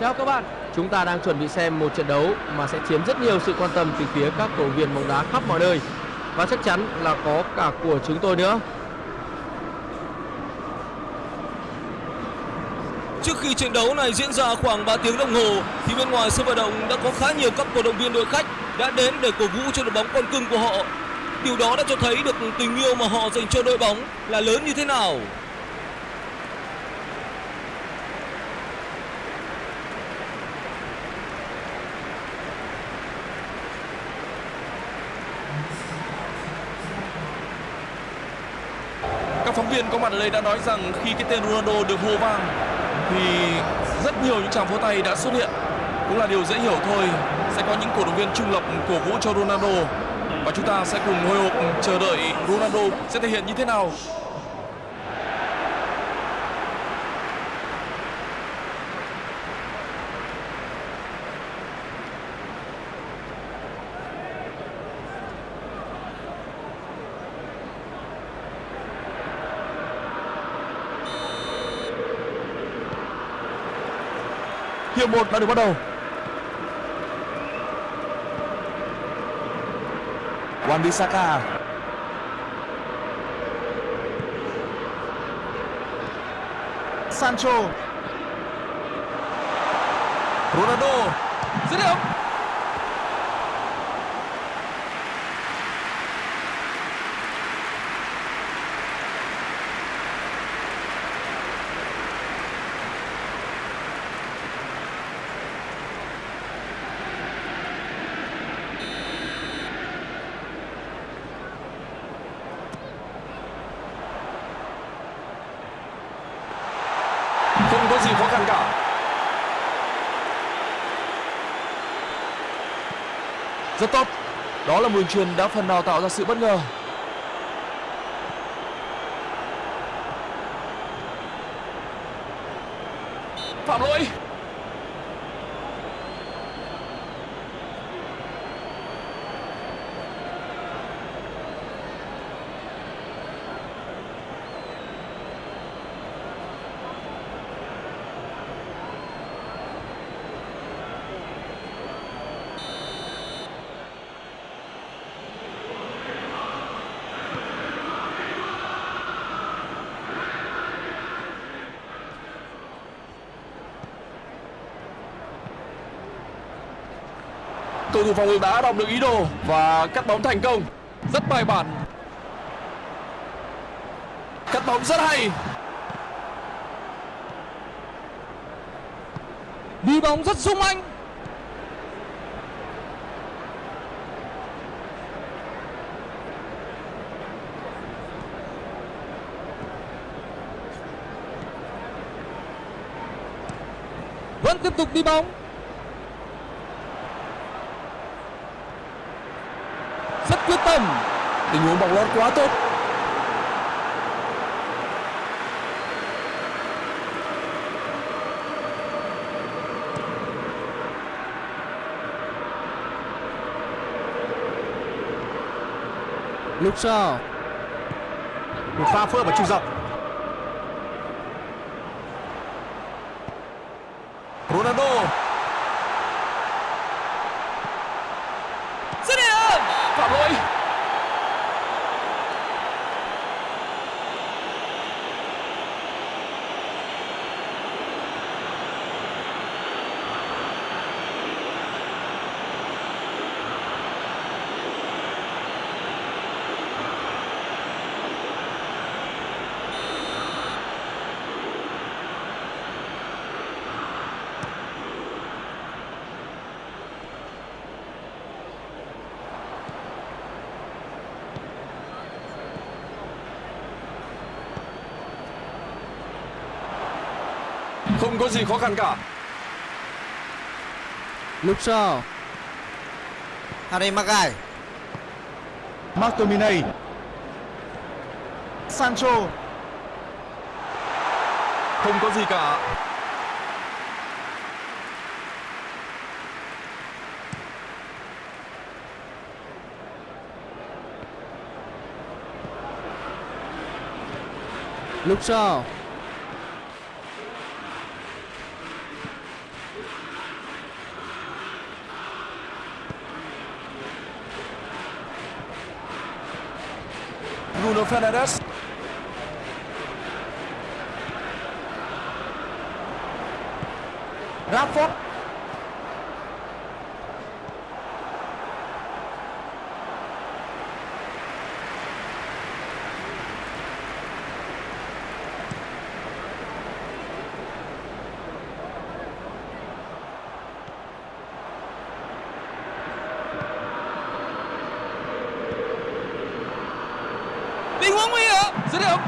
Chào các bạn, chúng ta đang chuẩn bị xem một trận đấu mà sẽ chiếm rất nhiều sự quan tâm từ phía các cổ viên bóng đá khắp mọi nơi và chắc chắn là có cả của chúng tôi nữa. Trước khi trận đấu này diễn ra khoảng 3 tiếng đồng hồ thì bên ngoài sân vận động đã có khá nhiều các cổ động viên đội khách đã đến để cổ vũ cho đội bóng con cưng của họ. Điều đó đã cho thấy được tình yêu mà họ dành cho đội bóng là lớn như thế nào. Viên có mặt ở đây đã nói rằng khi cái tên Ronaldo được hô vang thì rất nhiều những tràng pháo tay đã xuất hiện. Cũng là điều dễ hiểu thôi. Sẽ có những cổ động viên trung lập cổ vũ cho Ronaldo và chúng ta sẽ cùng hồi hộp chờ đợi Ronaldo sẽ thể hiện như thế nào. Hiệp 1 đã được bắt đầu. Wan Bissaka. Sancho. Ronaldo. Dứt điểm. Không có gì khó khăn cả. Rất tốt. Đó là một truyền đã phần nào tạo ra sự bất ngờ. Phạm lỗi. Cầu thủ phòng ngự đã đọc được ý đồ và cắt bóng thành công. Rất bài bản. Cắt bóng rất hay. Đi bóng rất sung anh. Vẫn tiếp tục đi bóng. Tâm. Tình huống bóng lót quá tốt. Lúc sau Một pha phơ và trung dọc. Ronaldo. Dứt điểm. Phạm lỗi. Không có gì khó khăn cả. Lúc sau Harry Maguire McTominay. Sancho. Không có gì cả. Lúc sau Bruno Fernandes. Rashford tình huống nguy hiểm dứt điểm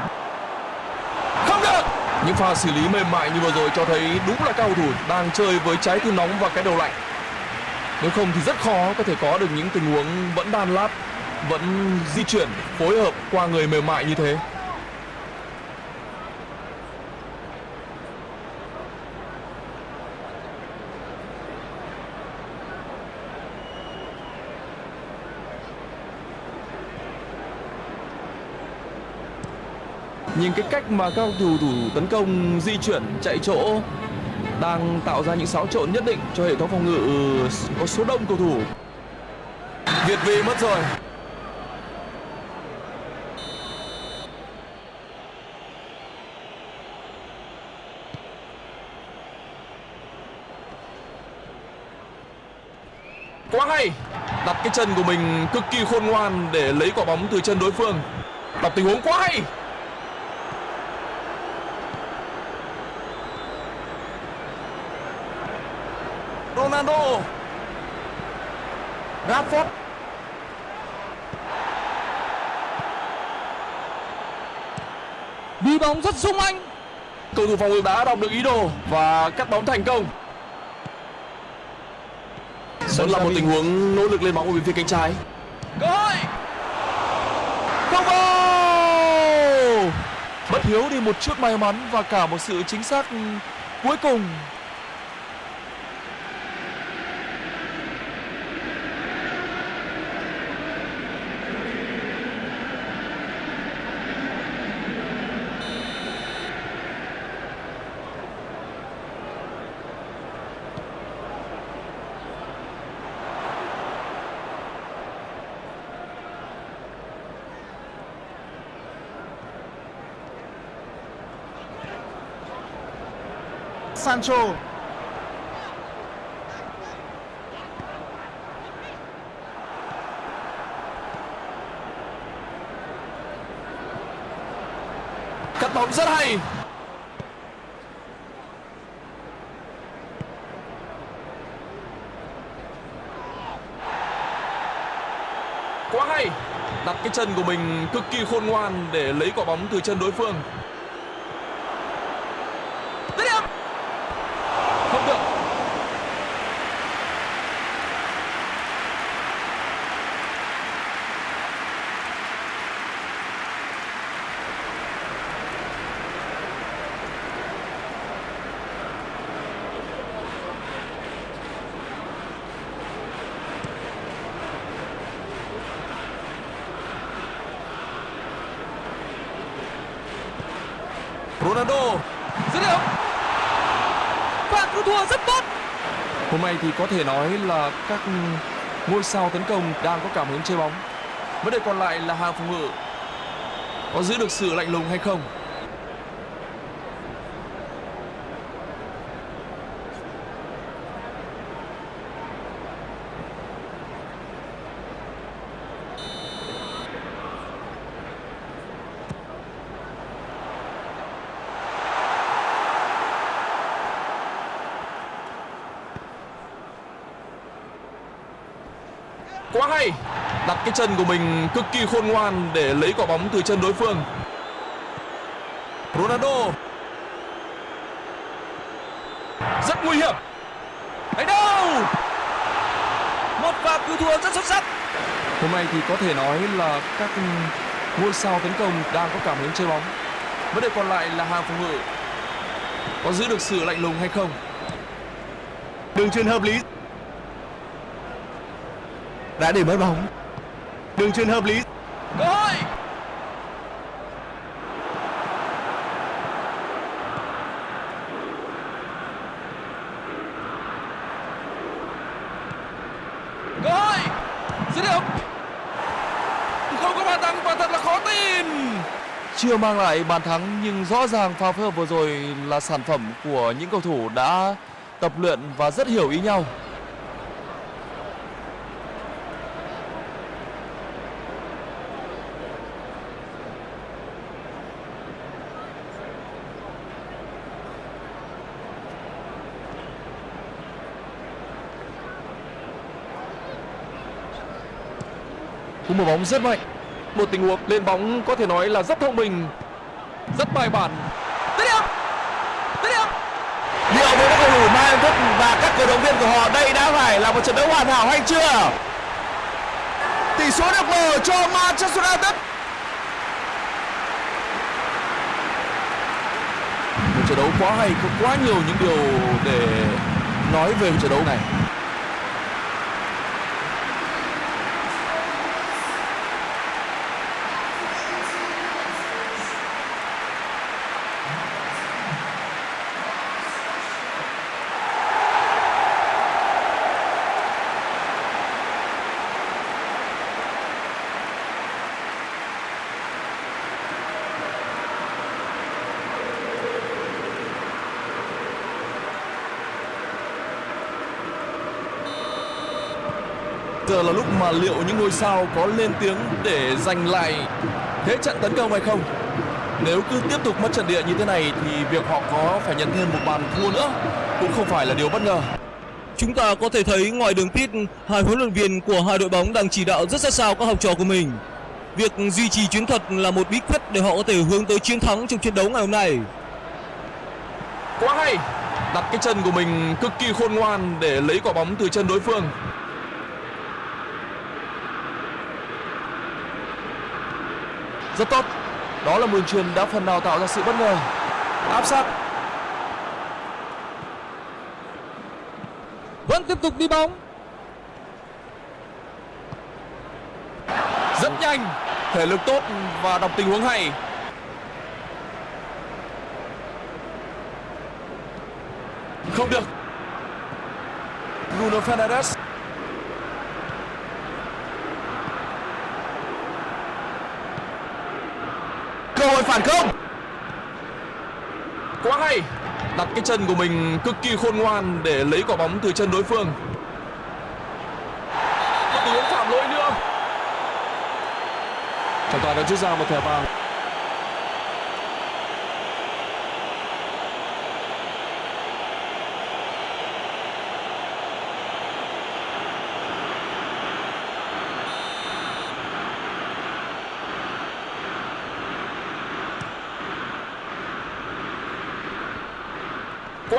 Không được. Những pha xử lý mềm mại như vừa rồi cho thấy đúng là cao thủ đang chơi với trái tim nóng và cái đầu lạnh. Nếu không thì rất khó có thể có được những tình huống vẫn đan lát, vẫn di chuyển, phối hợp qua người mềm mại như thế. Nhìn cái cách mà các cầu thủ tấn công, di chuyển, chạy chỗ, đang tạo ra những xáo trộn nhất định cho hệ thống phòng ngự ừ, có số đông cầu thủ. Việt vị mất rồi. Quá hay. Đặt cái chân của mình cực kỳ khôn ngoan để lấy quả bóng từ chân đối phương. Đọc tình huống quá hay. Ronaldo Rashford đi bóng rất sung anh. Cầu thủ phòng ngự đã đọc được ý đồ và cắt bóng thành công. Vẫn là một tình huống nỗ lực lên bóng ở bên phía cánh trái. Cơ hội. Không vào! Bất hiếu đi một chút may mắn và cả một sự chính xác cuối cùng Sancho. Cắt bóng rất hay. Quá hay. Đặt cái chân của mình cực kỳ khôn ngoan để lấy quả bóng từ chân đối phương dứt điểm không được Ronaldo dứt điểm pha cứu thua rất tốt Hôm nay thì có thể nói là các ngôi sao tấn công đang có cảm hứng chơi bóng. Vấn đề còn lại là hàng phòng ngự có giữ được sự lạnh lùng hay không. Quá hay Đặt cái chân của mình cực kỳ khôn ngoan để lấy quả bóng từ chân đối phương. Ronaldo. Rất nguy hiểm. Đánh đâu? Một pha cứu thua rất xuất sắc. Hôm nay thì có thể nói là các ngôi sao tấn công đang có cảm hứng chơi bóng. Vấn đề còn lại là hàng phòng ngự. Có giữ được sự lạnh lùng hay không. Đường truyền hợp lý. Đã để mất bóng. Đường truyền hợp lý cơ hội cơ hội dứt điểm Không có bàn thắng và thật là khó tin. Chưa mang lại bàn thắng nhưng rõ ràng pha phối hợp vừa rồi là sản phẩm của những cầu thủ đã tập luyện và rất hiểu ý nhau. Cú một bóng rất mạnh. Một tình huống lên bóng có thể nói là rất thông minh, rất bài bản. Dứt điểm. Dứt điểm. Liệu với các cầu thủ Bayern Thức và các cổ động viên của họ đây đã phải là một trận đấu hoàn hảo hay chưa? Tỷ số được mở cho Manchester United. Một trận đấu quá hay, có quá nhiều những điều để nói về một trận đấu này. Giờ là lúc mà liệu những ngôi sao có lên tiếng để giành lại thế trận tấn công hay không? Nếu cứ tiếp tục mất trận địa như thế này thì việc họ có phải nhận thêm một bàn thua nữa cũng không phải là điều bất ngờ. Chúng ta có thể thấy ngoài đường pit, hai huấn luyện viên của hai đội bóng đang chỉ đạo rất sát sao các học trò của mình. Việc duy trì chiến thuật là một bí quyết để họ có thể hướng tới chiến thắng trong trận đấu ngày hôm nay. Quá hay! Đặt cái chân của mình cực kỳ khôn ngoan để lấy quả bóng từ chân đối phương. Rất tốt. Đó là mường truyền đã phần nào tạo ra sự bất ngờ. Áp sát. Vẫn tiếp tục đi bóng. Rất nhanh. Thể lực tốt và đọc tình huống hay. Không được. Bruno Fernandes. Cơ hội phản công. Quá hay. Đặt cái chân của mình cực kỳ khôn ngoan để lấy quả bóng từ chân đối phương. Một tình huống phạm lỗi nữa. Trọng tài đã rút ra một thẻ vàng.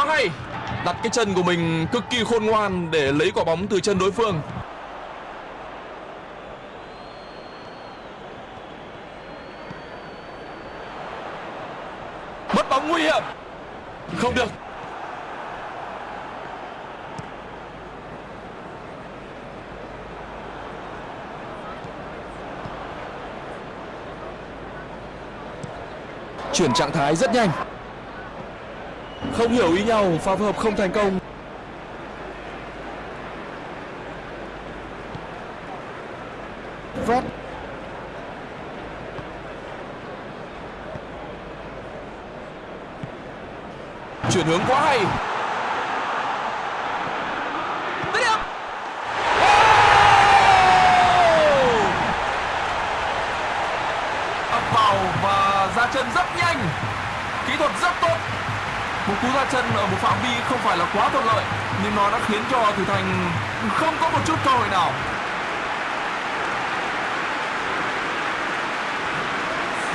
Quá hay. Đặt cái chân của mình cực kỳ khôn ngoan để lấy quả bóng từ chân đối phương. Mất bóng nguy hiểm. Không được. Chuyển trạng thái rất nhanh. Không hiểu ý nhau, pha phối hợp không thành công. Fred Chuyển hướng quá hay. Dứt điểm. ập vào và ra chân rất nhanh kỹ thuật rất tốt một cú ra chân ở một phạm vi không phải là quá thuận lợi, nhưng nó đã khiến cho thủ thành không có một chút cơ hội nào.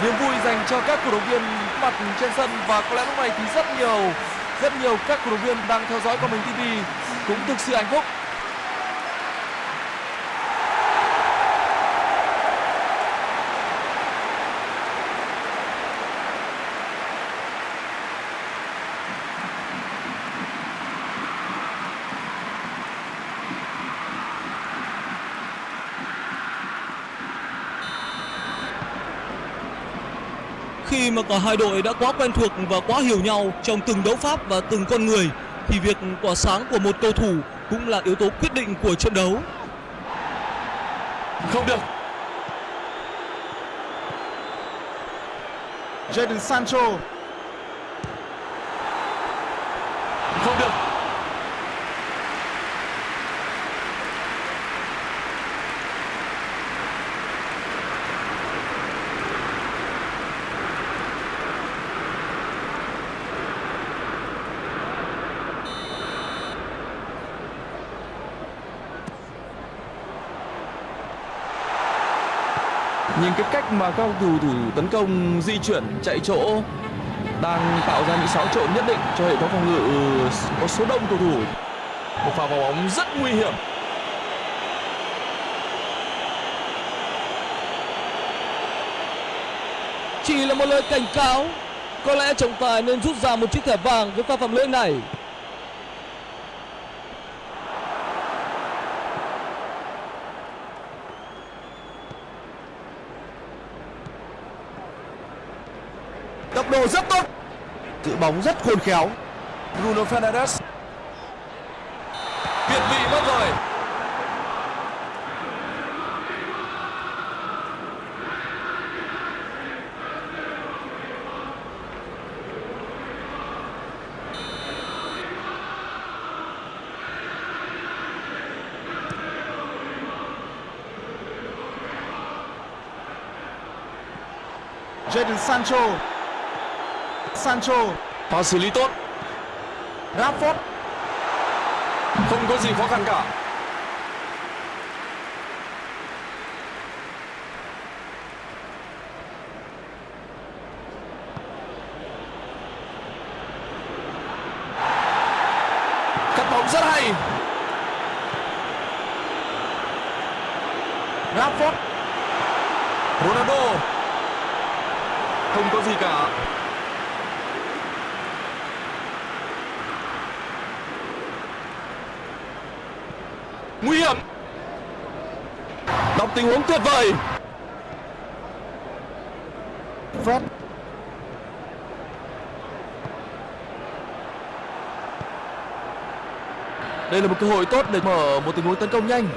Niềm vui dành cho các cổ động viên mặt trên sân và có lẽ lúc này thì rất nhiều rất nhiều các cổ động viên đang theo dõi của mình TV cũng thực sự hạnh phúc. Khi mà cả hai đội đã quá quen thuộc và quá hiểu nhau trong từng đấu pháp và từng con người, thì việc tỏa sáng của một cầu thủ cũng là yếu tố quyết định của trận đấu. không được Jadon Sancho Không được. Nhìn cái cách mà các cầu thủ thủ tấn công di chuyển, chạy chỗ đang tạo ra những xáo trộn nhất định cho hệ thống phòng ngự ừ, có số đông cầu thủ. Một pha vào bóng rất nguy hiểm. Chỉ là một lời cảnh cáo. Có lẽ trọng tài nên rút ra một chiếc thẻ vàng với pha phạm lỗi này. tốc độ rất tốt giữ bóng rất khôn khéo Bruno Fernandes. Việt vị mất rồi. Jadon Sancho Sancho Pha xử lý tốt. Rashford Không có gì khó khăn cả. Cắt bóng rất hay. Rashford Ronaldo. Không có gì cả. Nguy hiểm. Đọc tình huống tuyệt vời. Fred Đây là một cơ hội tốt để mở một tình huống tấn công nhanh.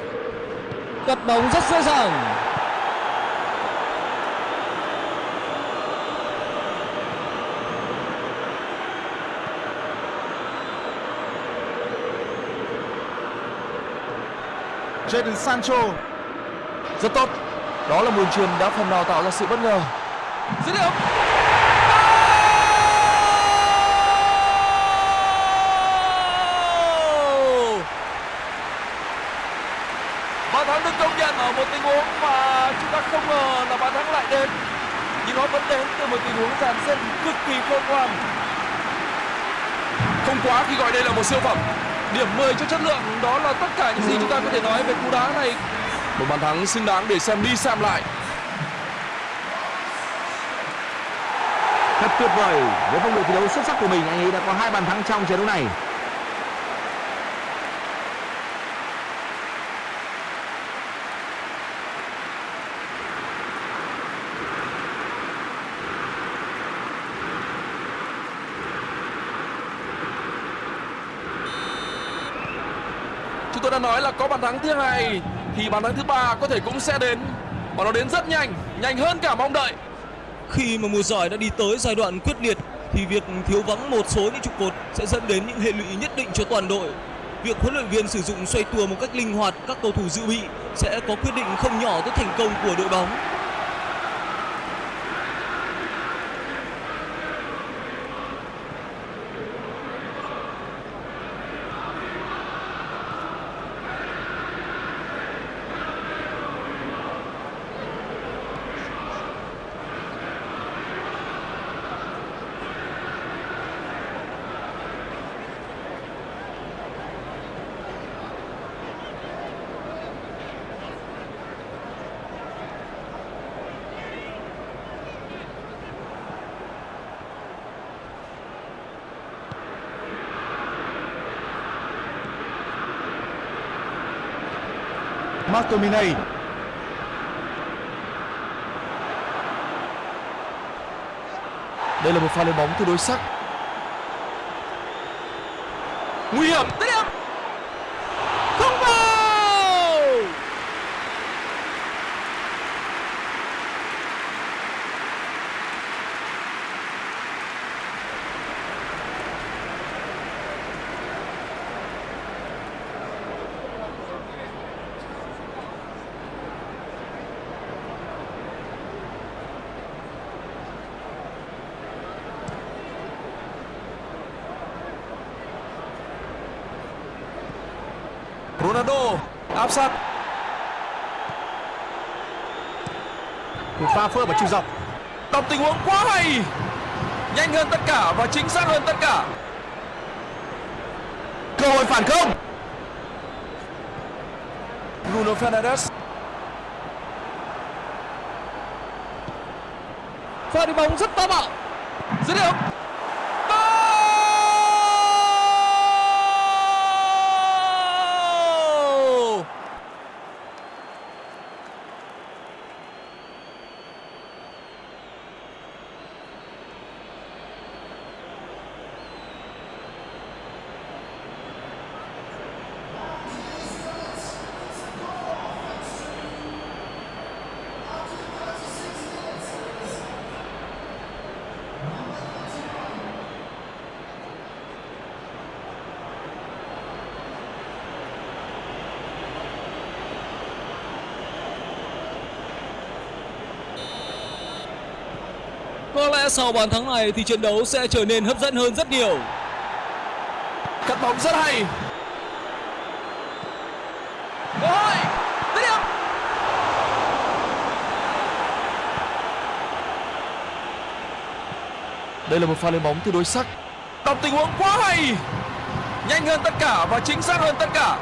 Cắt bóng rất dễ dàng. Jadon Sancho Rất tốt. Đó là một đường truyền đã phần nào tạo ra sự bất ngờ. Dứt điểm. Bàn thắng được công nhận ở một tình huống mà chúng ta không ngờ là bàn thắng lại đến. Nhưng nó vẫn đến từ một tình huống dàn xếp cực kỳ khôn ngoan. Không quá khi gọi đây là một siêu phẩm. Điểm 10 cho chất lượng đó là tất cả những gì chúng ta có thể nói về cú đá này. Một bàn thắng xứng đáng để xem đi xem lại. Thật tuyệt vời với phong độ thi đấu xuất sắc của mình anh ấy đã có hai bàn thắng trong trận đấu này. Chúng tôi đã nói là có bàn thắng thứ hai thì bàn thắng thứ ba có thể cũng sẽ đến. Và nó đến rất nhanh, nhanh hơn cả mong đợi. Khi mà mùa giải đã đi tới giai đoạn quyết liệt thì việc thiếu vắng một số những trụ cột sẽ dẫn đến những hệ lụy nhất định cho toàn đội. Việc huấn luyện viên sử dụng xoay tua một cách linh hoạt các cầu thủ dự bị sẽ có quyết định không nhỏ tới thành công của đội bóng. McTominay Đây là một pha lên bóng tương đối sắc. Nguy hiểm. Dứt điểm. Không vào. Ronaldo sân một pha phơ và chiều dọc. Đọc tình huống quá hay. Nhanh hơn tất cả và chính xác hơn tất cả. Cơ hội phản công. Bruno Fernandes. Pha đi bóng rất táo bạo. Dứt điểm Goal! Có lẽ sau bàn thắng này thì trận đấu sẽ trở nên hấp dẫn hơn rất nhiều. cắt bóng rất hay. Cơ hội, dứt điểm. đây là một pha lên bóng tương đối sắc. Đọc tình huống quá hay. Nhanh hơn tất cả và chính xác hơn tất cả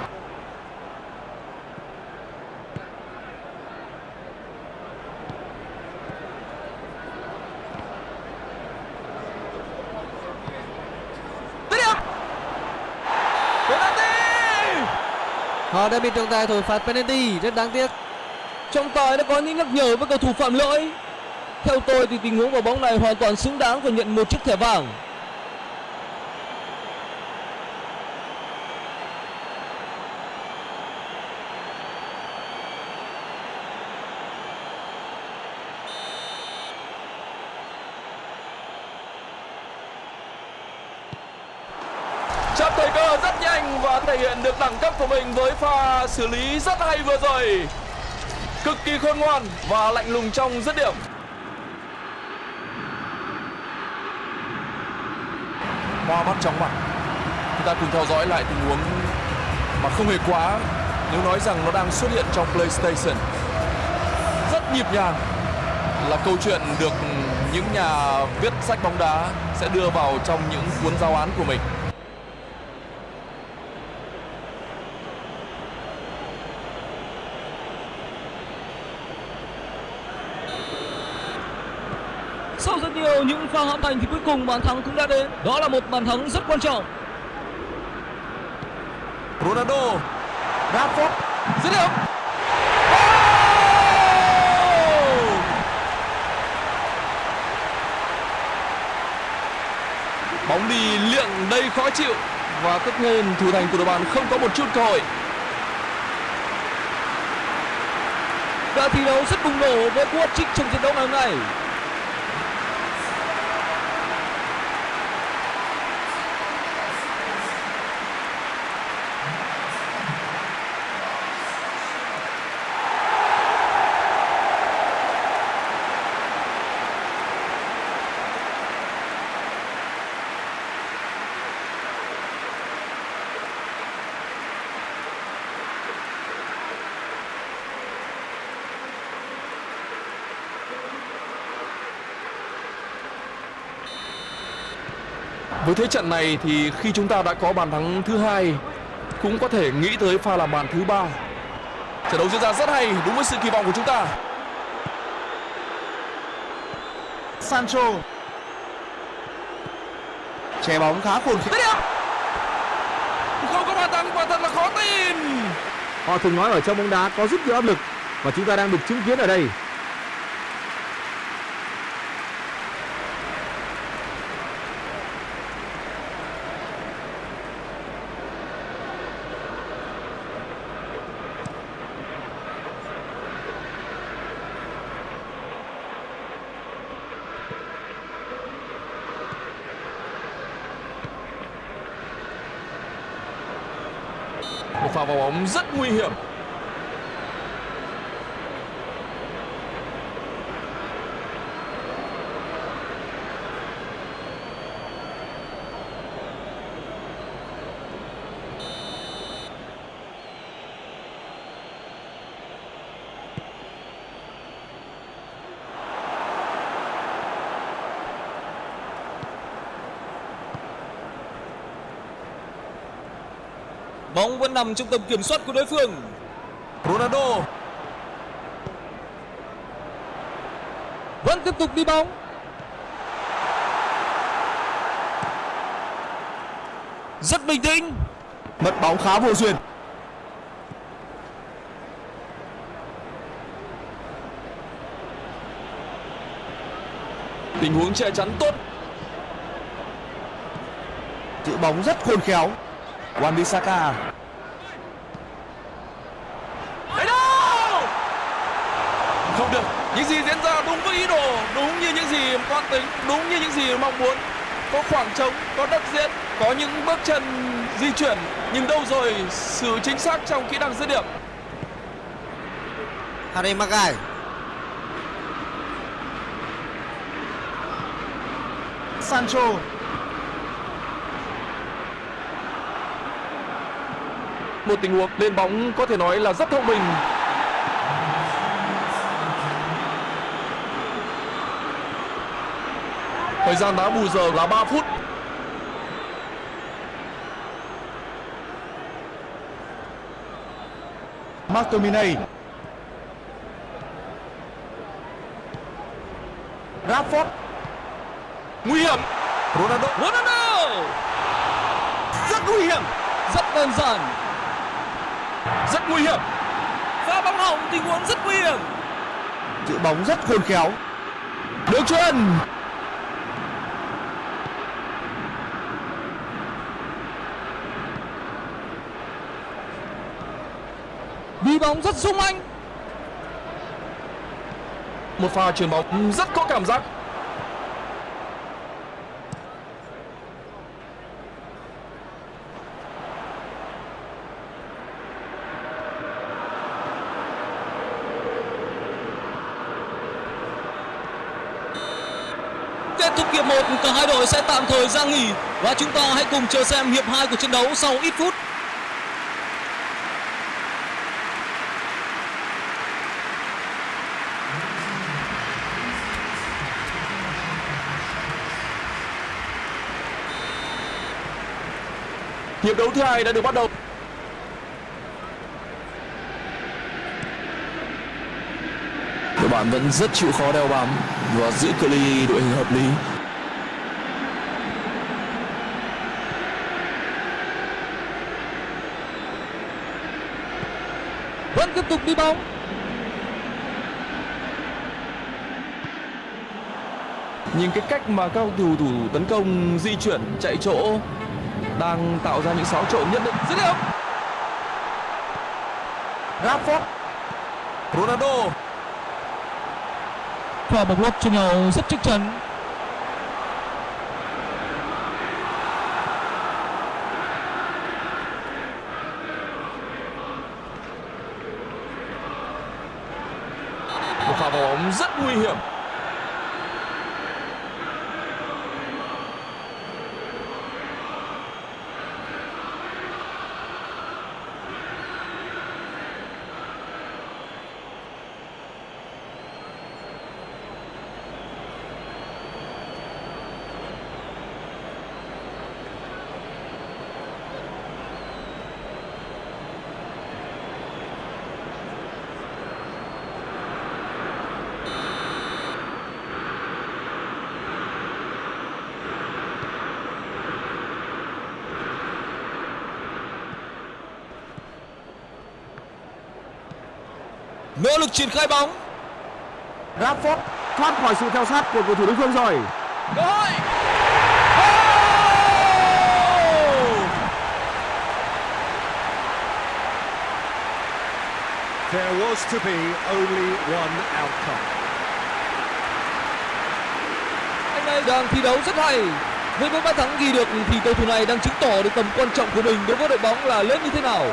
Dứt điểm. Penalty. Họ đã bị trọng tài thổi phạt penalty, rất đáng tiếc. Trọng tài đã có những nhắc nhở với cầu thủ phạm lỗi. Theo tôi thì tình huống của bóng này hoàn toàn xứng đáng và nhận một chiếc thẻ vàng. chấp thời cơ rất nhanh và thể hiện được đẳng cấp của mình với pha xử lý rất hay vừa rồi. Cực kỳ khôn ngoan và lạnh lùng trong dứt điểm. Hoa mắt chóng mặt, chúng ta cùng theo dõi lại tình huống mà không hề quá nếu nói rằng nó đang xuất hiện trong PlayStation. Rất nhịp nhàng là câu chuyện được những nhà viết sách bóng đá sẽ đưa vào trong những cuốn giáo án của mình Sau rất nhiều những pha hãm thành thì cuối cùng bàn thắng cũng đã đến. Đó là một bàn thắng rất quan trọng. Ronaldo Rashford Dứt điểm. bóng đi liệng đầy khó chịu và tất nhiên thủ thành của đội bạn không có một chút cơ hội Đã thi đấu rất bùng nổ với cú hat-trick trong trận đấu ngày hôm nay. Trận này thì khi chúng ta đã có bàn thắng thứ hai cũng có thể nghĩ tới pha làm bàn thứ ba. Trận đấu diễn ra rất hay đúng với sự kỳ vọng của chúng ta. Sancho. Che bóng khá Dứt điểm không có bàn thắng quả thật là khó tin. Họ thường nói ở trong bóng đá có rất nhiều áp lực và chúng ta đang được chứng kiến ở đây. một pha vào bóng rất nguy hiểm. Bóng vẫn nằm trong tầm kiểm soát của đối phương. Ronaldo Vẫn tiếp tục đi bóng. Rất bình tĩnh. Mất bóng khá vô duyên. tình huống che chắn tốt Giữ bóng rất khôn khéo. Wan Bissaka. không được những gì diễn ra đúng với ý đồ đúng như những gì toan tính đúng như những gì mong muốn có khoảng trống có đất diễn có những bước chân di chuyển nhưng đâu rồi sự chính xác trong kỹ năng dứt điểm Harry Maguire. Sancho. Một tình huống lên bóng có thể nói là rất thông minh thời gian đá bù giờ là 3 phút McTominay. Rashford. nguy hiểm Ronaldo Ronaldo Rất nguy hiểm. Rất đơn giản. Rất nguy hiểm pha bóng hỏng tình huống rất nguy hiểm. Giữ bóng rất khôn khéo. Đường chuyền. Đi bóng rất sung anh. một pha chuyền bóng rất có cảm giác Kết thúc hiệp 1, cả hai đội sẽ tạm thời ra nghỉ và chúng ta hãy cùng chờ xem hiệp 2 của trận đấu sau ít phút. hiệp đấu thứ hai đã được bắt đầu đội bạn vẫn rất chịu khó đeo bám và giữ cự ly đội hình hợp lý Vẫn tiếp tục đi bóng. nhìn cái cách mà các cầu thủ thủ tấn công di chuyển chạy chỗ đang tạo ra những xáo trộn nhất định dứt điểm Rashford. Ronaldo và bóng lót cho nhau rất chắc chắn. một pha vào bóng rất nguy hiểm Nỗ lực triển khai bóng. Rashford thoát khỏi sự theo sát của cầu thủ đối phương rồi. cơ hội There was to be only one outcome. Anh này đang thi đấu rất hay. Với những bàn thắng ghi được thì cầu thủ này đang chứng tỏ được tầm quan trọng của mình đối với đội bóng là lớn như thế nào.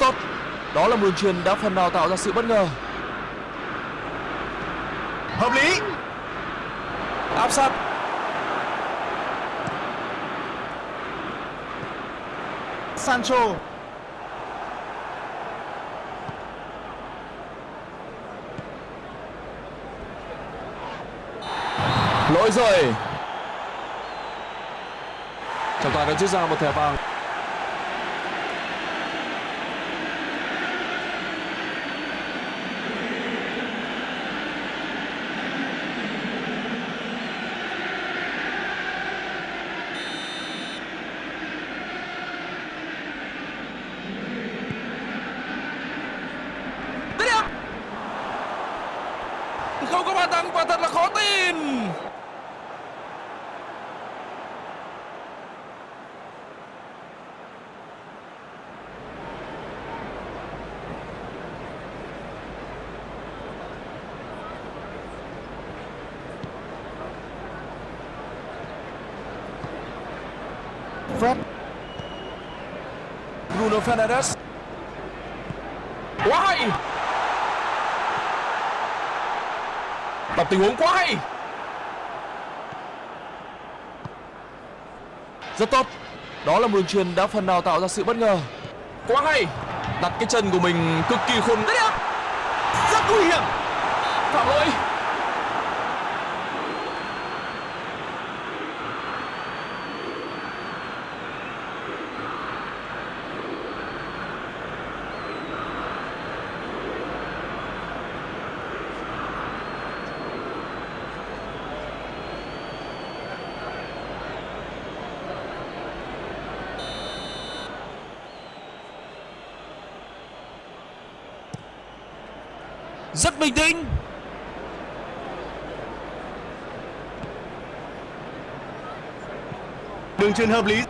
Rất tốt. Đó là đường truyền đã phần nào tạo ra sự bất ngờ. Hợp lý. Áp sát. Sancho. Lỗi rồi. Trọng tài đã rút ra một thẻ vàng. Không có bàn thắng và thật là khó tin. Fred Bruno Fernandes Quá Đọc tình huống quá hay. Rất tốt. Đó là một đường truyền đã phần nào tạo ra sự bất ngờ. Quá hay. Đặt cái chân của mình cực kỳ khôn. Rất nguy hiểm. Phạm lỗi Rất bình tĩnh. Đường truyền hợp lý.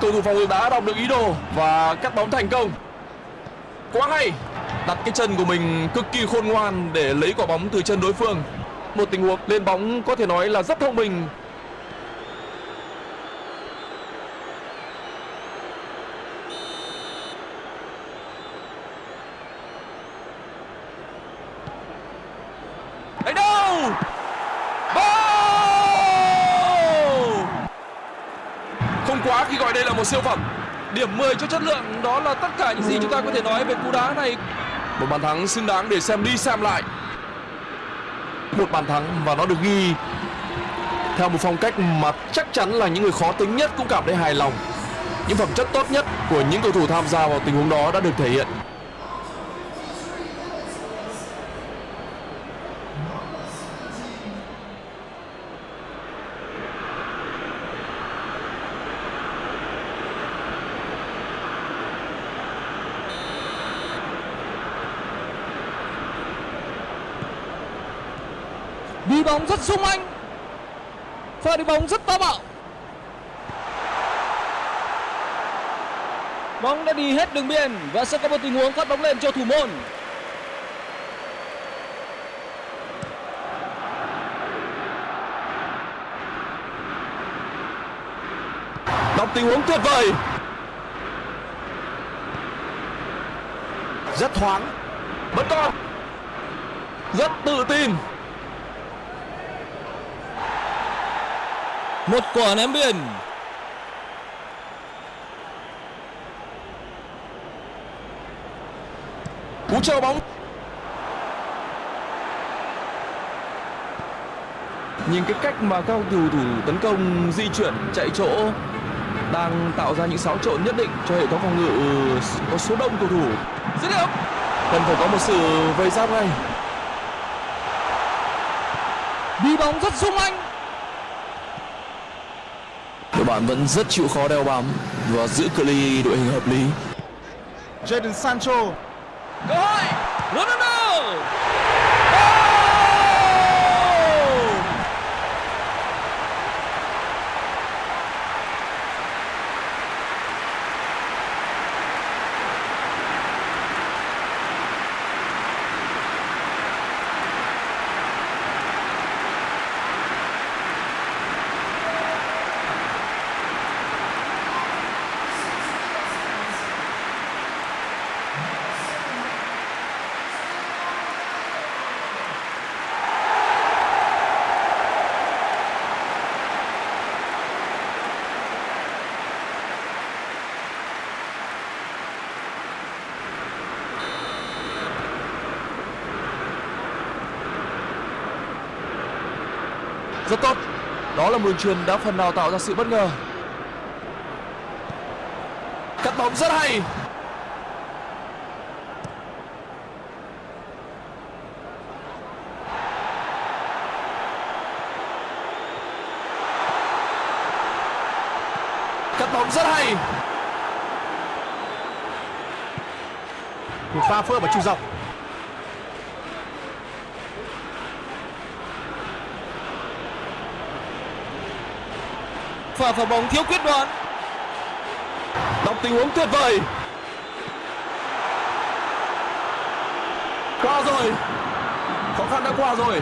Cầu thủ phòng ngự đã đọc được ý đồ và cắt bóng thành công. Quá hay. Đặt cái chân của mình cực kỳ khôn ngoan để lấy quả bóng từ chân đối phương. Một tình huống, lên bóng có thể nói là rất thông minh. Đánh đâu? Goal! Không quá khi gọi đây là một siêu phẩm. Điểm 10 cho chất lượng đó là tất cả những gì chúng ta có thể nói về cú đá này. Một bàn thắng xứng đáng để xem đi xem lại. Một bàn thắng và nó được ghi theo một phong cách mà chắc chắn là những người khó tính nhất cũng cảm thấy hài lòng. Những phẩm chất tốt nhất của những cầu thủ tham gia vào tình huống đó đã được thể hiện. Bóng rất sung anh pha đi bóng rất táo bạo bóng đã đi hết đường biên và sẽ có một tình huống phát bóng lên cho thủ môn Đọc tình huống tuyệt vời. Rất thoáng. Vẫn còn. Rất tự tin. Một quả ném biên. Cú treo bóng. Nhìn cái cách mà các cầu thủ tấn công di chuyển chạy chỗ đang tạo ra những xáo trộn nhất định cho hệ thống phòng ngự có số đông cầu thủ. Dứt điểm. Cần phải có một sự vây giáp ngay. đi bóng rất sung anh bạn vẫn rất chịu khó đeo bám và giữ cự ly đội hình hợp lý. Jadon Sancho. Cơ hội. Ronaldo. Đó là một đường truyền đã phần nào tạo ra sự bất ngờ. Cắt bóng rất hay. Cắt bóng rất hay. Một pha phối hợp ở trung dọc. Pha phá bóng thiếu quyết đoán. Đọc tình huống tuyệt vời. Qua rồi. Khó khăn đã qua rồi.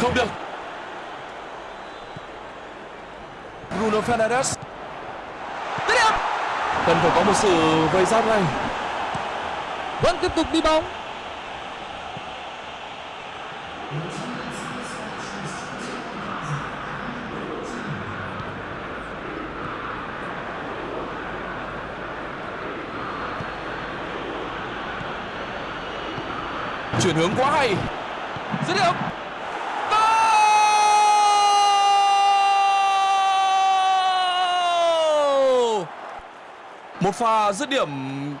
Không được. Bruno Fernandes. Cần phải có một sự vây giáp ngay. vẫn tiếp tục đi bóng Chuyển hướng quá hay. dứt điểm Một pha dứt điểm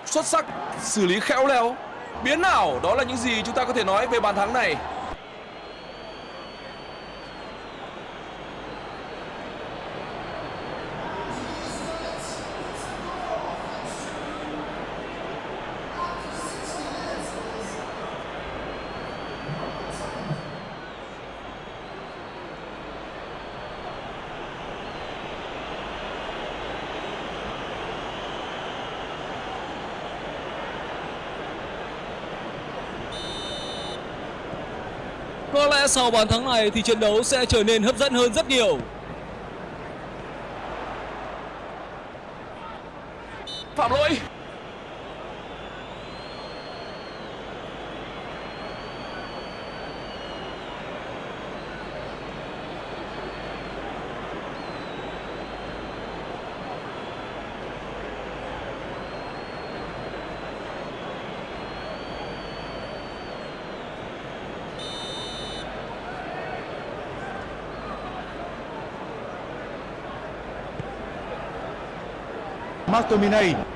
xuất sắc, xử lý khéo léo. Biến nào, đó là những gì chúng ta có thể nói về bàn thắng này. Sau bàn thắng này thì trận đấu sẽ trở nên hấp dẫn hơn rất nhiều. Phạm lỗi. McTominay.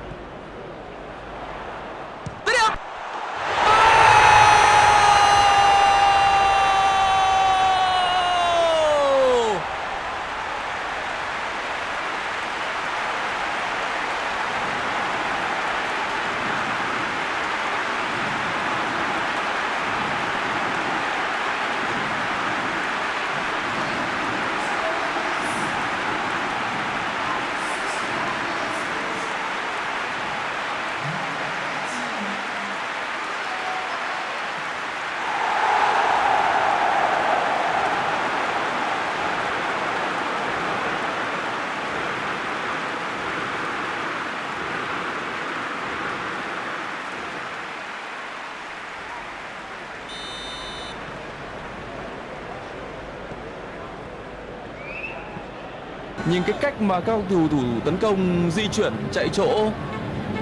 Nhìn cái cách mà các cầu thủ tấn công, di chuyển, chạy chỗ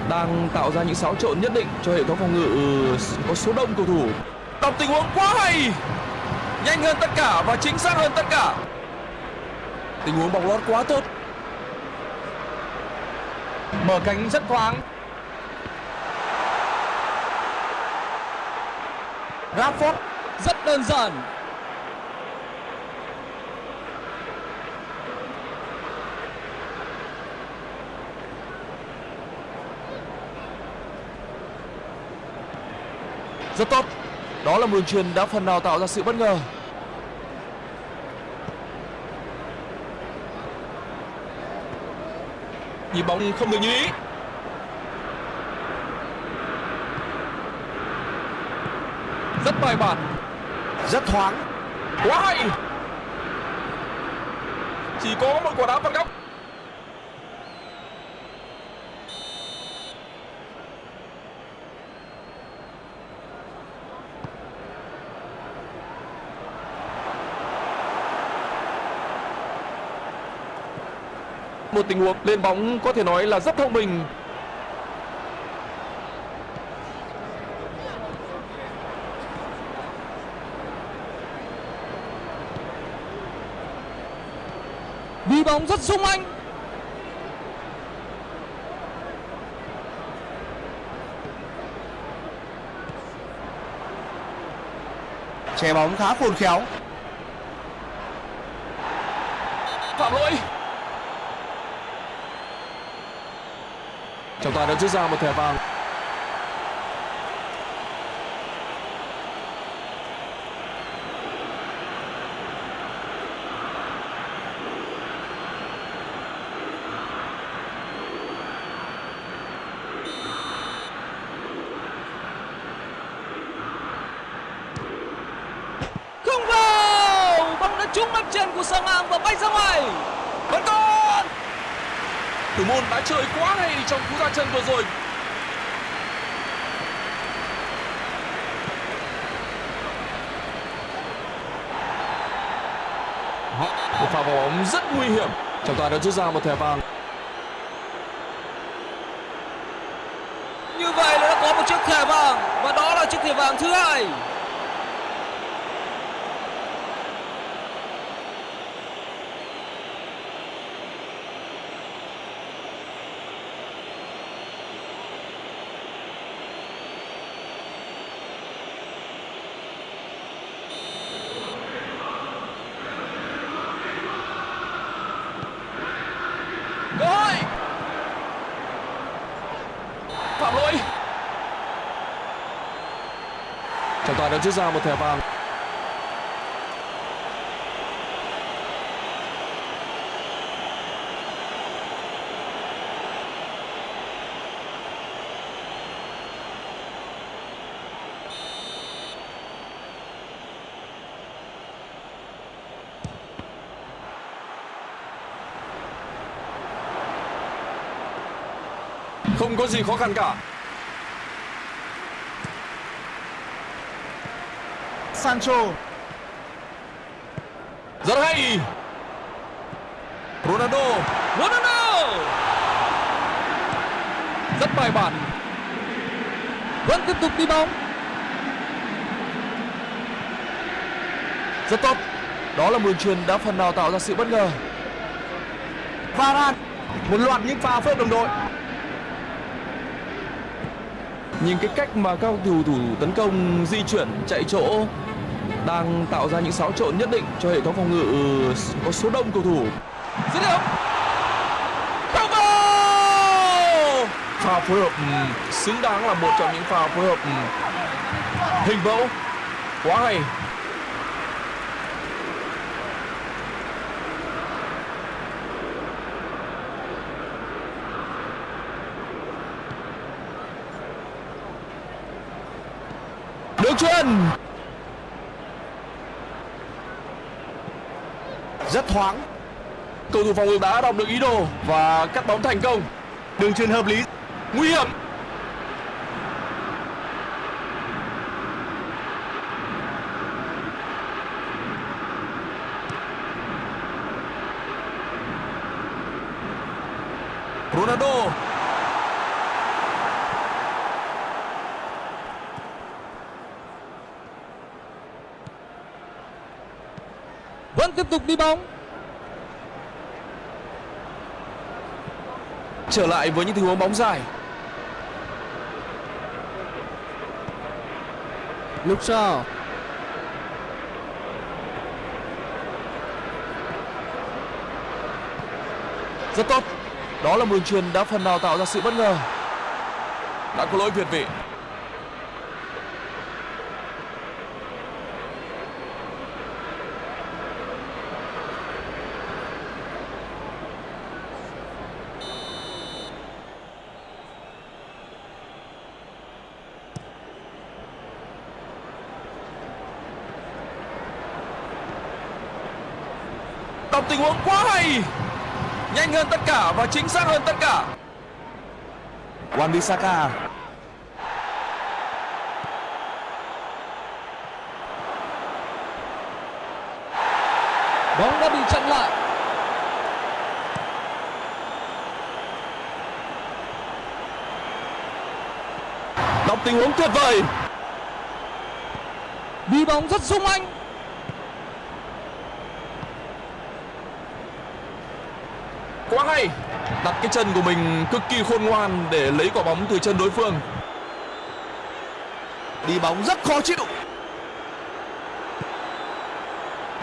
đang tạo ra những xáo trộn nhất định cho hệ thống phòng ngự, có số đông cầu thủ. Đọc tình huống quá hay. Nhanh hơn tất cả và chính xác hơn tất cả. Tình huống bóng lót quá tốt. Mở cánh rất thoáng. Rashford rất đơn giản Rất tốt. Đó là một đường truyền đã phần nào tạo ra sự bất ngờ. Nhịp bóng không được như ý. Rất bài bản, Rất thoáng. quá hay. Chỉ có một quả đá phạt góc. Một tình huống lên bóng có thể nói là rất thông minh. bóng rất sung anh Che bóng khá khôn khéo. phạm lỗi trọng tài đã rút ra một thẻ vàng không vào bóng đã trúng mắt chân của sang ngang và bay ra ngoài vẫn còn Hồn đã chơi quá hay trong cú ra chân vừa rồi? Một pha bóng rất nguy hiểm. Trọng tài đã rút ra một thẻ vàng như vậy là đã có một chiếc thẻ vàng và đó là chiếc thẻ vàng thứ hai cơ hội phạm lỗi trọng tài đã rút ra một thẻ vàng. Không có gì khó khăn cả. Sancho. rất hay Ronaldo Ronaldo rất bài bản vẫn tiếp tục đi bóng Rất tốt. Đó là một đường truyền đã phần nào tạo ra sự bất ngờ. Varane. Một loạt những pha phối hợp đồng đội. Nhìn cái cách mà các cầu thủ tấn công di chuyển chạy chỗ đang tạo ra những xáo trộn nhất định cho hệ thống phòng ngự ừ, có số đông cầu thủ. dứt điểm không vào Pha phối hợp ừ, xứng đáng là một trong những pha phối hợp ừ, hình mẫu quá hay. Đường chuyền Rất thoáng. cầu thủ phòng ngự đã đọc được ý đồ và cắt bóng thành công Đường truyền hợp lý. nguy hiểm Ronaldo vẫn tiếp tục đi bóng trở lại với những tình huống bóng dài Luke Shaw rất tốt. Đó là một đường truyền đã phần nào tạo ra sự bất ngờ. đã có lỗi việt vị đọc tình huống quá hay, nhanh hơn tất cả và chính xác hơn tất cả. Wan Bissaka. bóng đã bị chặn lại. Đọc tình huống tuyệt vời. Đi bóng rất sung anh quá hay đặt cái chân của mình cực kỳ khôn ngoan để lấy quả bóng từ chân đối phương. Đi bóng rất khó chịu.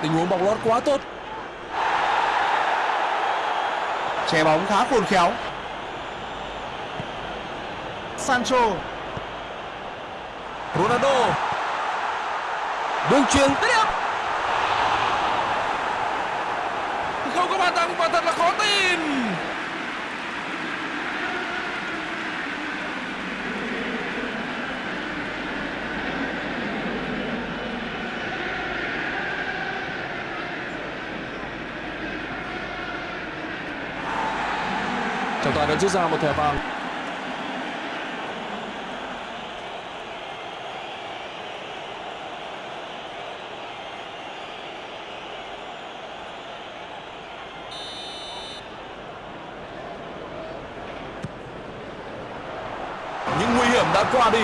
Tình huống bóng lót quá tốt. Che bóng khá khôn khéo. Sancho. Ronaldo. Đường truyền tiếp điểm không có bàn thắng và thật là khó tin trọng tài đã rút ra một thẻ vàng. Những nguy hiểm đã qua đi.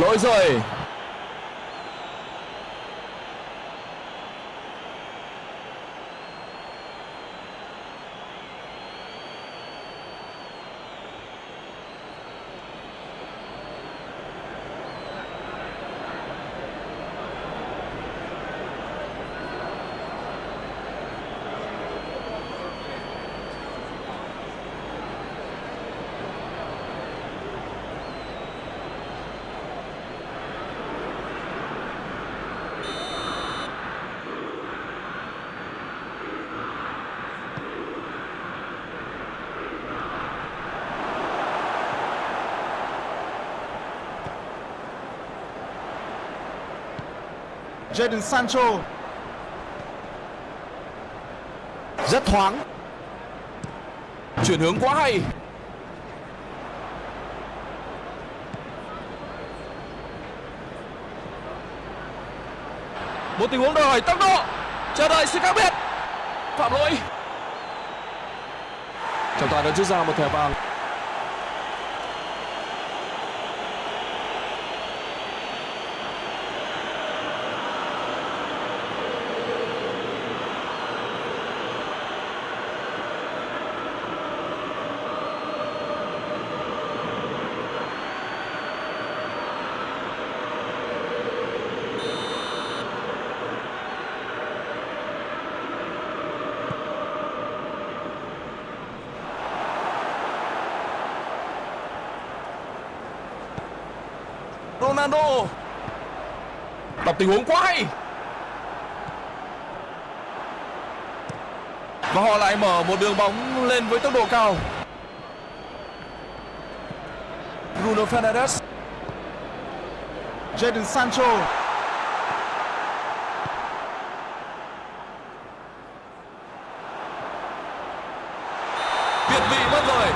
Lỗi rồi. Jadon Sancho. Rất thoáng. Chuyển hướng quá hay. Một tình huống đòi hỏi tốc độ. Chờ đợi sự khác biệt. Phạm lỗi. Trọng tài đã rút ra một thẻ vàng. Ronaldo đọc tình huống quá hay. Và họ lại mở một đường bóng lên với tốc độ cao. Bruno Fernandes. Jadon Sancho việt vị mất rồi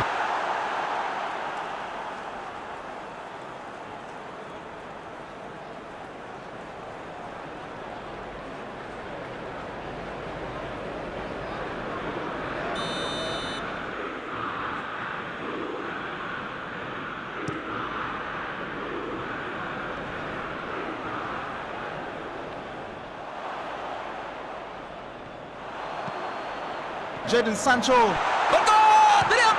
Jadon Sancho. Vẫn còn dứt điểm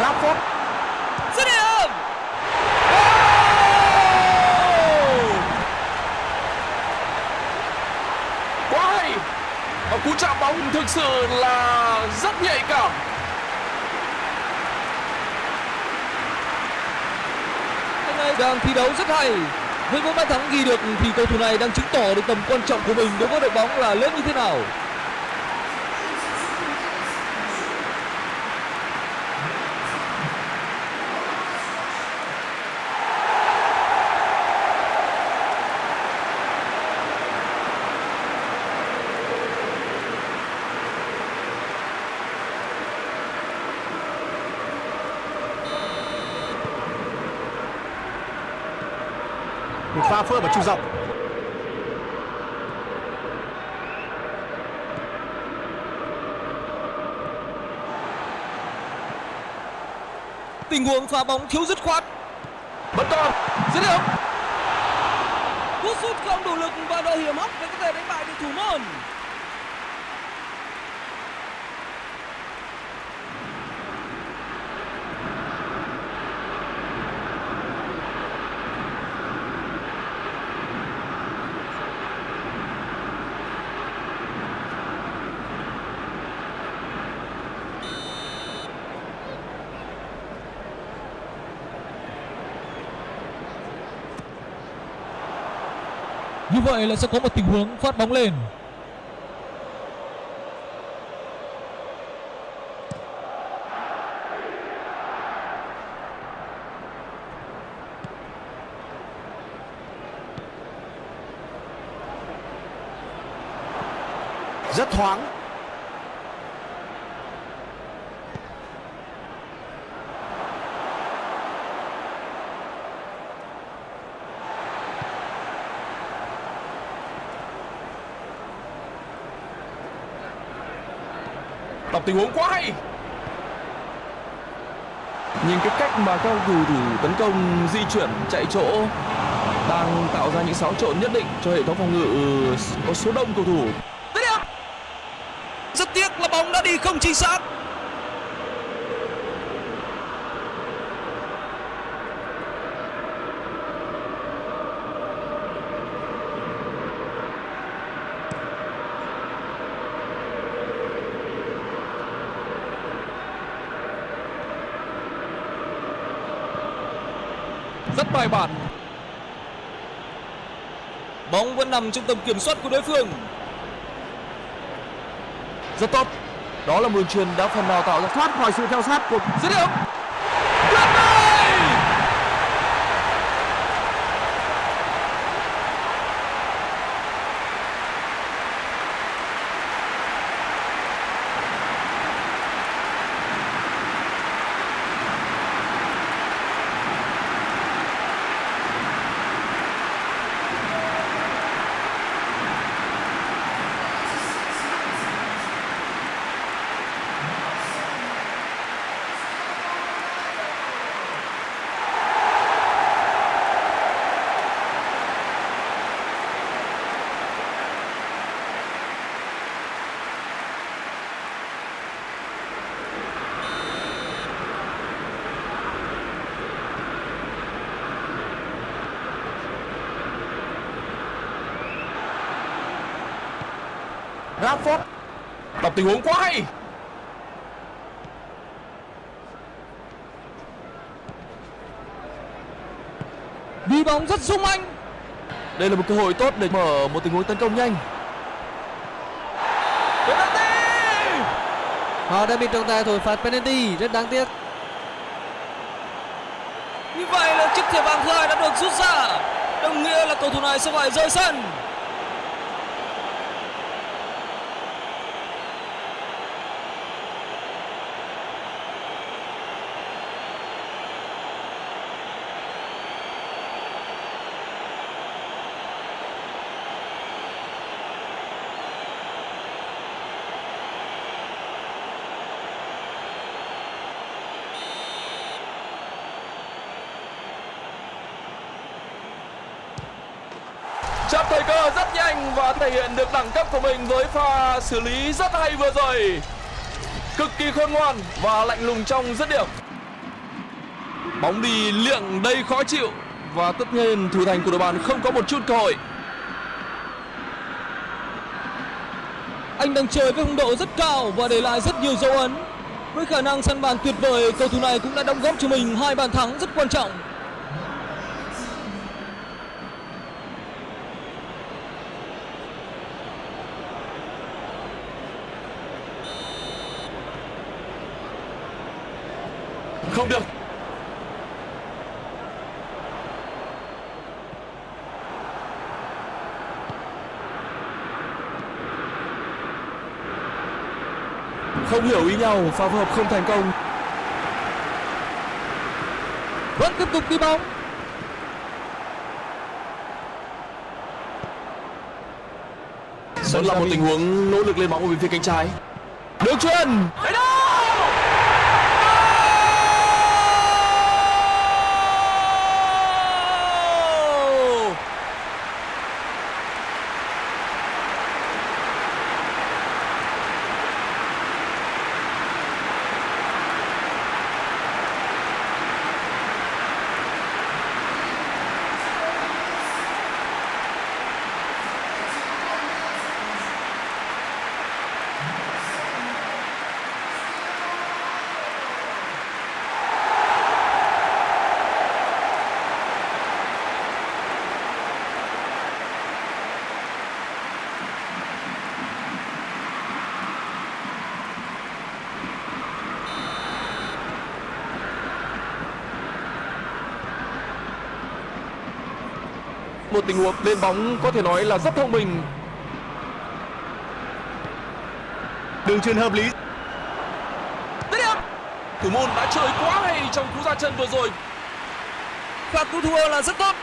Rashford dứt điểm quá hay và cú chạm bóng thực sự là rất nhạy cảm anh này đang thi đấu rất hay. Với mỗi bàn thắng ghi được thì cầu thủ này đang chứng tỏ được tầm quan trọng của mình đối với đội bóng là lớn như thế nào. Phơ ở trung dọc. Tình huống phá bóng thiếu dứt khoát. Vẫn còn dứt điểm. Cú sút không đủ lực và độ hiểm hóc để có thể đánh bại được thủ môn vậy là sẽ có một tình huống phát bóng lên. rất thoáng đọc tình huống quá hay. Nhìn cái cách mà các cầu thủ tấn công di chuyển chạy chỗ đang tạo ra những xáo trộn nhất định cho hệ thống phòng ngự có số đông cầu thủ. Rất tiếc là bóng đã đi không chính xác rất bóng vẫn nằm trong tầm kiểm soát của đối phương. Rất tốt. Đó là một truyền đã phần nào tạo ra thoát khỏi sự theo sát của dứt điểm Rashford đọc tình huống quá hay. Đi bóng rất sung anh. đây là một cơ hội tốt để mở một tình huống tấn công nhanh. Họ đã bị trọng tài thổi phạt penalty rất đáng tiếc. như vậy là chiếc thẻ vàng thứ hai đã được rút ra. Đồng nghĩa là cầu thủ này sẽ phải rời sân chạm thời cơ rất nhanh và thể hiện được đẳng cấp của mình với pha xử lý rất hay vừa rồi cực kỳ khôn ngoan và lạnh lùng trong dứt điểm bóng đi liệng đầy khó chịu và tất nhiên thủ thành của đội bạn không có một chút cơ hội Anh đang chơi với phong độ rất cao và để lại rất nhiều dấu ấn. Với khả năng săn bàn tuyệt vời, cầu thủ này cũng đã đóng góp cho mình hai bàn thắng rất quan trọng. không được. Không hiểu ý nhau, pha phối hợp không thành công. Vẫn tiếp tục đi bóng. Vẫn là một tình huống nỗ lực lên bóng ở bên phía cánh trái. Được chuyền. Đấy đó. Một tình huống lên bóng có thể nói là rất thông minh Đường truyền hợp lý. thủ môn đã chơi quá hay trong cú ra chân vừa rồi Phạt cứu thua là rất tốt.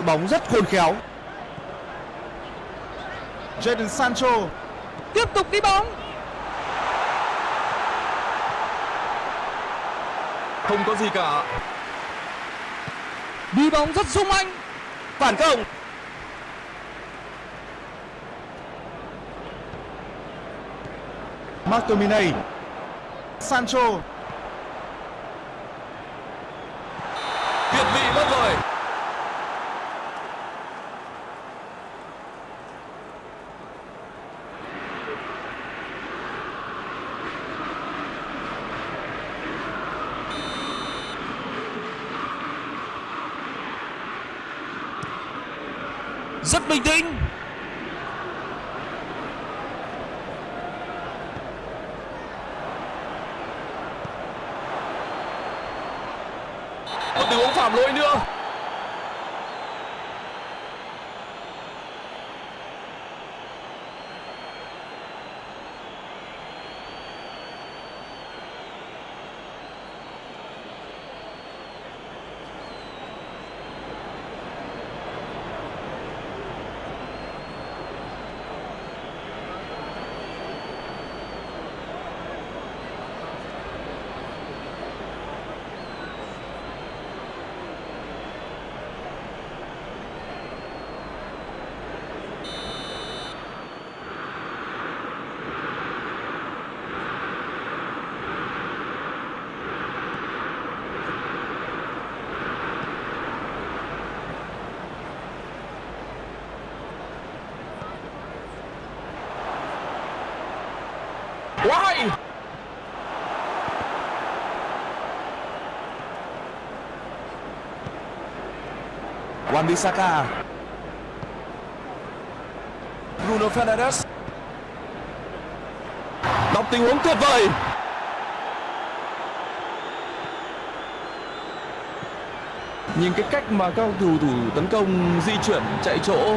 Giữ bóng rất khôn khéo Jadon Sancho. Tiếp tục đi bóng. không có gì cả Đi bóng rất sung anh. Phản công. McTominay. Sancho. việt vị mất rồi Rất bình tĩnh. một tình huống phạm lỗi nữa quá Wan Bissaka Bruno Fernandes. Đọc tình huống tuyệt vời. Nhìn cái cách mà các cầu thủ tấn công, di chuyển, chạy chỗ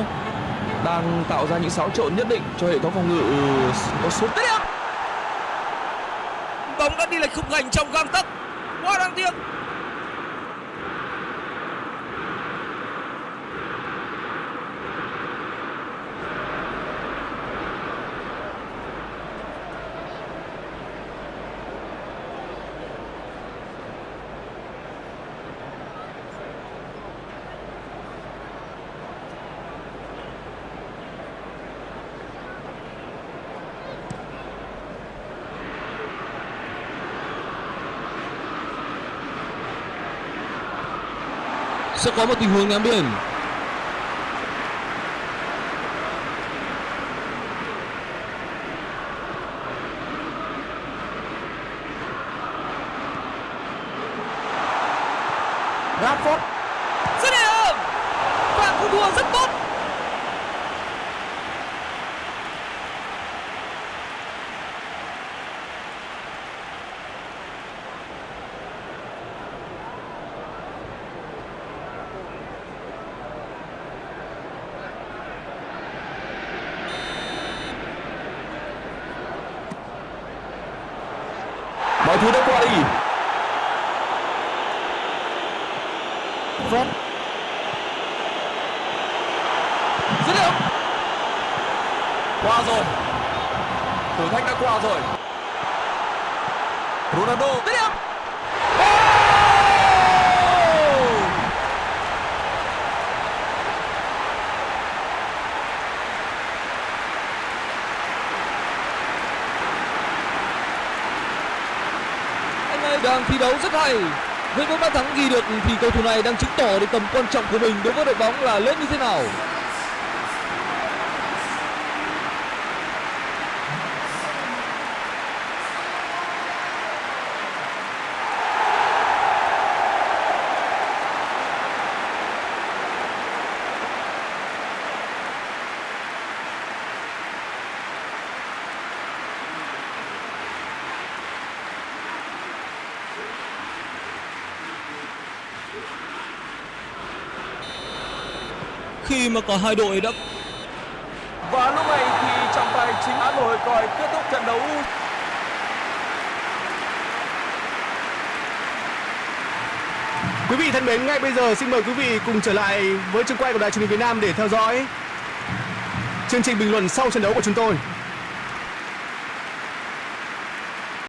đang tạo ra những xáo trộn nhất định cho hệ thống phòng ngự có số Bóng khung thành trong gang tấc. Quá đáng tiếc. Sẽ có một tình huống ném biển. Rashford Dứt điểm. rất tốt đã qua đi Fred dứt điểm qua rồi thử thách đã qua rồi Ronaldo dứt điểm Anh ấy đang thi đấu rất hay. Với mỗi bàn thắng ghi được thì cầu thủ này đang chứng tỏ được tầm quan trọng của mình đối với đội bóng là lớn như thế nào. Khi mà cả hai đội đã và lúc này thì trọng tài chính án nổi còi kết thúc trận đấu Quý vị thân mến, ngay bây giờ xin mời quý vị cùng trở lại với trường quay của Đài truyền hình Việt Nam để theo dõi chương trình bình luận sau trận đấu của chúng tôi.